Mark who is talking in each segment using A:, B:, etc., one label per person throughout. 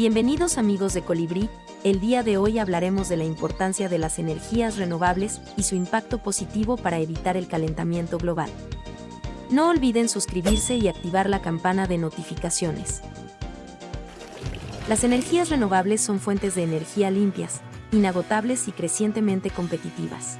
A: Bienvenidos amigos de Colibrí, el día de hoy hablaremos de la importancia de las energías renovables y su impacto positivo para evitar el calentamiento global. No olviden suscribirse y activar la campana de notificaciones. Las energías renovables son fuentes de energía limpias, inagotables y crecientemente competitivas.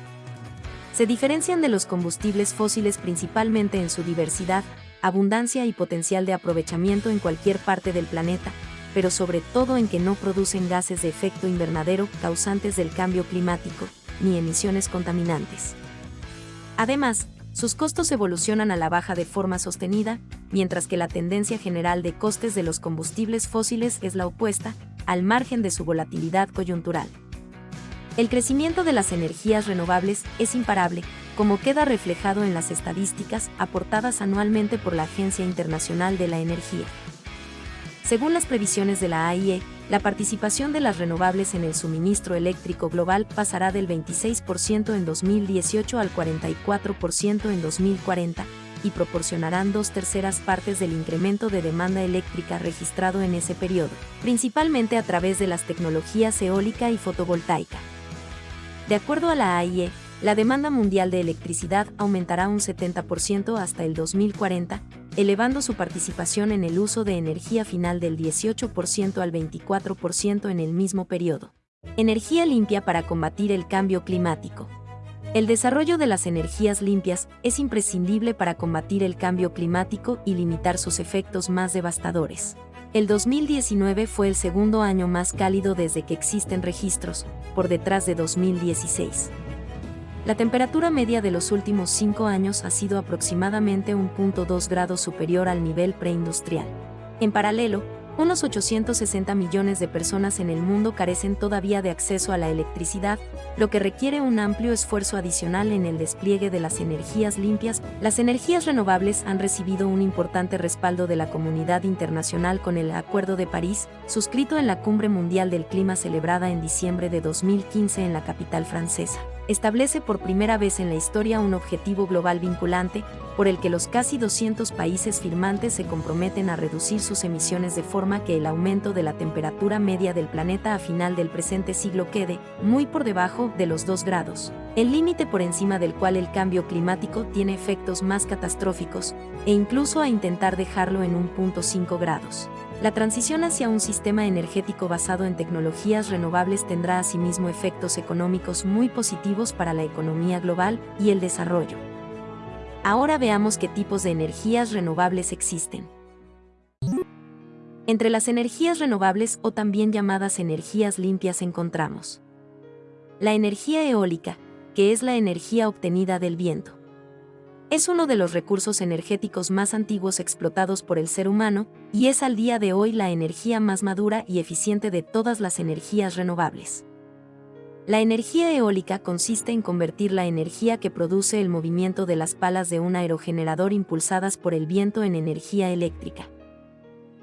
A: Se diferencian de los combustibles fósiles principalmente en su diversidad, abundancia y potencial de aprovechamiento en cualquier parte del planeta, pero sobre todo en que no producen gases de efecto invernadero causantes del cambio climático, ni emisiones contaminantes. Además, sus costos evolucionan a la baja de forma sostenida, mientras que la tendencia general de costes de los combustibles fósiles es la opuesta, al margen de su volatilidad coyuntural. El crecimiento de las energías renovables es imparable, como queda reflejado en las estadísticas aportadas anualmente por la Agencia Internacional de la Energía. Según las previsiones de la AIE, la participación de las renovables en el suministro eléctrico global pasará del 26% en 2018 al 44% en 2040 y proporcionarán dos terceras partes del incremento de demanda eléctrica registrado en ese periodo, principalmente a través de las tecnologías eólica y fotovoltaica. De acuerdo a la AIE, la demanda mundial de electricidad aumentará un 70% hasta el 2040, elevando su participación en el uso de energía final del 18% al 24% en el mismo periodo. Energía limpia para combatir el cambio climático. El desarrollo de las energías limpias es imprescindible para combatir el cambio climático y limitar sus efectos más devastadores. El 2019 fue el segundo año más cálido desde que existen registros, por detrás de 2016. La temperatura media de los últimos cinco años ha sido aproximadamente 1.2 grados superior al nivel preindustrial. En paralelo, unos 860 millones de personas en el mundo carecen todavía de acceso a la electricidad, lo que requiere un amplio esfuerzo adicional en el despliegue de las energías limpias. Las energías renovables han recibido un importante respaldo de la comunidad internacional con el Acuerdo de París, suscrito en la Cumbre Mundial del Clima celebrada en diciembre de 2015 en la capital francesa establece por primera vez en la historia un objetivo global vinculante, por el que los casi 200 países firmantes se comprometen a reducir sus emisiones de forma que el aumento de la temperatura media del planeta a final del presente siglo quede muy por debajo de los 2 grados, el límite por encima del cual el cambio climático tiene efectos más catastróficos, e incluso a intentar dejarlo en 1.5 grados. La transición hacia un sistema energético basado en tecnologías renovables tendrá asimismo efectos económicos muy positivos para la economía global y el desarrollo. Ahora veamos qué tipos de energías renovables existen. Entre las energías renovables o también llamadas energías limpias encontramos la energía eólica, que es la energía obtenida del viento es uno de los recursos energéticos más antiguos explotados por el ser humano y es al día de hoy la energía más madura y eficiente de todas las energías renovables. La energía eólica consiste en convertir la energía que produce el movimiento de las palas de un aerogenerador impulsadas por el viento en energía eléctrica.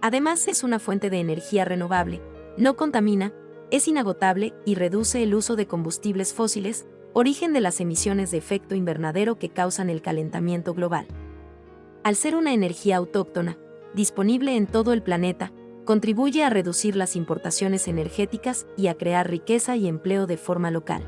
A: Además es una fuente de energía renovable, no contamina, es inagotable y reduce el uso de combustibles fósiles, origen de las emisiones de efecto invernadero que causan el calentamiento global. Al ser una energía autóctona, disponible en todo el planeta, contribuye a reducir las importaciones energéticas y a crear riqueza y empleo de forma local.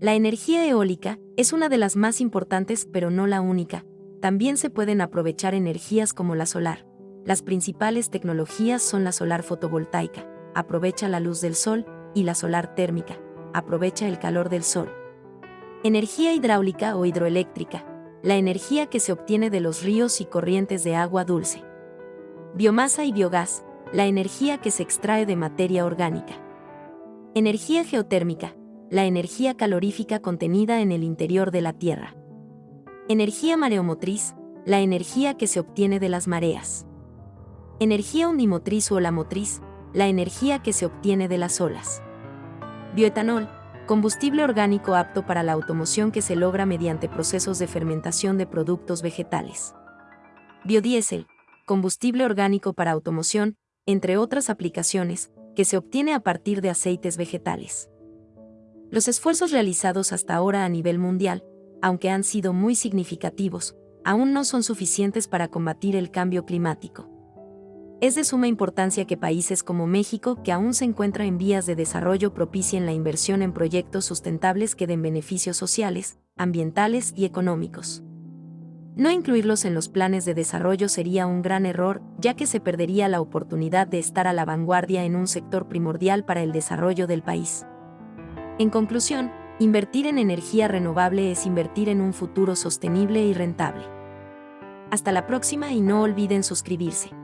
A: La energía eólica es una de las más importantes pero no la única. También se pueden aprovechar energías como la solar. Las principales tecnologías son la solar fotovoltaica, aprovecha la luz del sol, y la solar térmica, aprovecha el calor del sol. Energía hidráulica o hidroeléctrica, la energía que se obtiene de los ríos y corrientes de agua dulce. Biomasa y biogás, la energía que se extrae de materia orgánica. Energía geotérmica, la energía calorífica contenida en el interior de la Tierra. Energía mareomotriz, la energía que se obtiene de las mareas. Energía undimotriz o la motriz, la energía que se obtiene de las olas. Bioetanol, combustible orgánico apto para la automoción que se logra mediante procesos de fermentación de productos vegetales. Biodiesel, combustible orgánico para automoción, entre otras aplicaciones, que se obtiene a partir de aceites vegetales. Los esfuerzos realizados hasta ahora a nivel mundial, aunque han sido muy significativos, aún no son suficientes para combatir el cambio climático. Es de suma importancia que países como México, que aún se encuentra en vías de desarrollo, propicien la inversión en proyectos sustentables que den beneficios sociales, ambientales y económicos. No incluirlos en los planes de desarrollo sería un gran error, ya que se perdería la oportunidad de estar a la vanguardia en un sector primordial para el desarrollo del país. En conclusión, invertir en energía renovable es invertir en un futuro sostenible y rentable. Hasta la próxima y no olviden suscribirse.